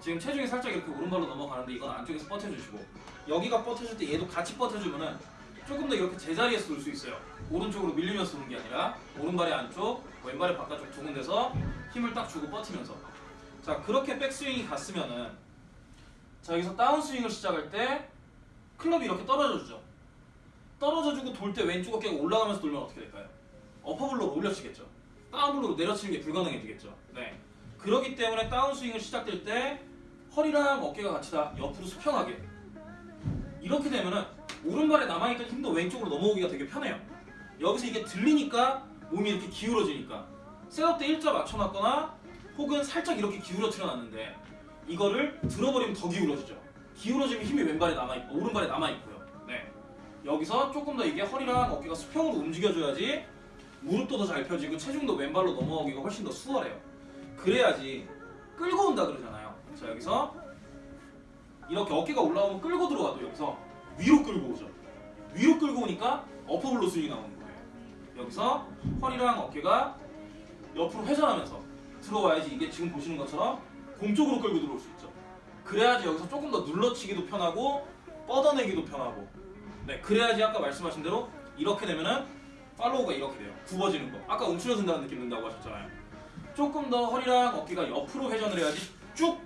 지금 체중이 살짝 이렇게 오른발로 넘어가는데 이건 안쪽에서 버텨주시고 여기가 버텨줄 때 얘도 같이 버텨주면은 조금 더 이렇게 제자리에서 돌수 있어요. 오른쪽으로 밀리면서 도는 게 아니라 오른발의 안쪽, 왼발의 바깥쪽 두 군데서 힘을 딱 주고 버티면서 자 그렇게 백스윙이 갔으면은 자 여기서 다운스윙을 시작할 때 클럽이 이렇게 떨어져 주죠. 떨어져 주고 돌 때 왼쪽 어깨가 올라가면서 돌면 어떻게 될까요? 어퍼블로로 올려치겠죠. 다운블로로 내려치는 게 불가능해지겠죠. 네. 그렇기 때문에 다운스윙을 시작될 때 허리랑 어깨가 같이 다 옆으로 수평하게 이렇게 되면은 오른발에 남아있던 힘도 왼쪽으로 넘어오기가 되게 편해요. 여기서 이게 들리니까 몸이 이렇게 기울어지니까 셋업 때 일자 맞춰놨거나 혹은 살짝 이렇게 기울어뜨려 놨는데 이거를 들어버리면 더 기울어지죠. 기울어지면 힘이 왼발에 남아있고 오른발에 남아있고요. 네. 여기서 조금 더 이게 허리랑 어깨가 수평으로 움직여줘야지 무릎도 더 잘 펴지고 체중도 왼발로 넘어오기가 훨씬 더 수월해요. 그래야지 끌고 온다 그러잖아요. 자 여기서 이렇게 어깨가 올라오면 끌고 들어와도 여기서 위로 끌고 오죠. 위로 끌고 오니까 어퍼블로 스윙이 나오는 거예요. 여기서 허리랑 어깨가 옆으로 회전하면서 들어와야지 이게 지금 보시는 것처럼 공 쪽으로 끌고 들어올 수 있죠. 그래야지 여기서 조금 더 눌러치기도 편하고 뻗어내기도 편하고 네 그래야지 아까 말씀하신 대로 이렇게 되면은 팔로우가 이렇게 돼요. 굽어지는 거. 아까 움츠러든다는 느낌 든다고 하셨잖아요. 조금 더 허리랑 어깨가 옆으로 회전을 해야지 쭉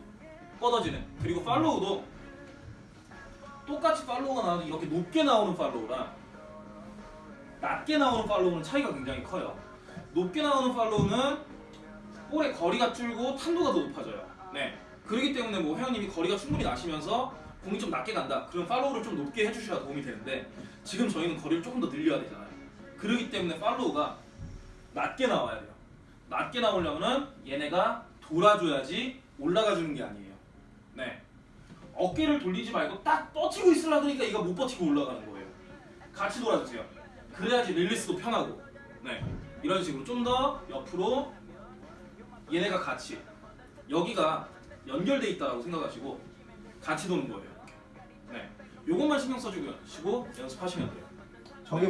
뻗어지는 그리고 팔로우도 똑같이 팔로우가 나와도 이렇게 높게 나오는 팔로우랑 낮게 나오는 팔로우는 차이가 굉장히 커요. 높게 나오는 팔로우는 볼의 거리가 줄고 탄도가 더 높아져요. 네. 그렇기 때문에 뭐 회원님이 거리가 충분히 나시면서 공이 좀 낮게 간다. 그럼 팔로우를 좀 높게 해주셔야 도움이 되는데 지금 저희는 거리를 조금 더 늘려야 되잖아요. 그렇기 때문에 팔로우가 낮게 나와야 돼요. 낮게 나오려면은 얘네가 돌아줘야지 올라가 주는 게 아니에요. 네. 어깨를 돌리지 말고 딱 뻗치고 있으려 그러니까 얘가 못 버티고 올라가는 거예요. 같이 돌아주세요. 그래야지 릴리스도 편하고. 네. 이런 식으로 좀 더 옆으로 얘네가 같이 여기가 연결돼 있다라고 생각하시고 같이 도는 거예요. 네. 요것만 신경 써주시고 연습하시면 돼요. 저게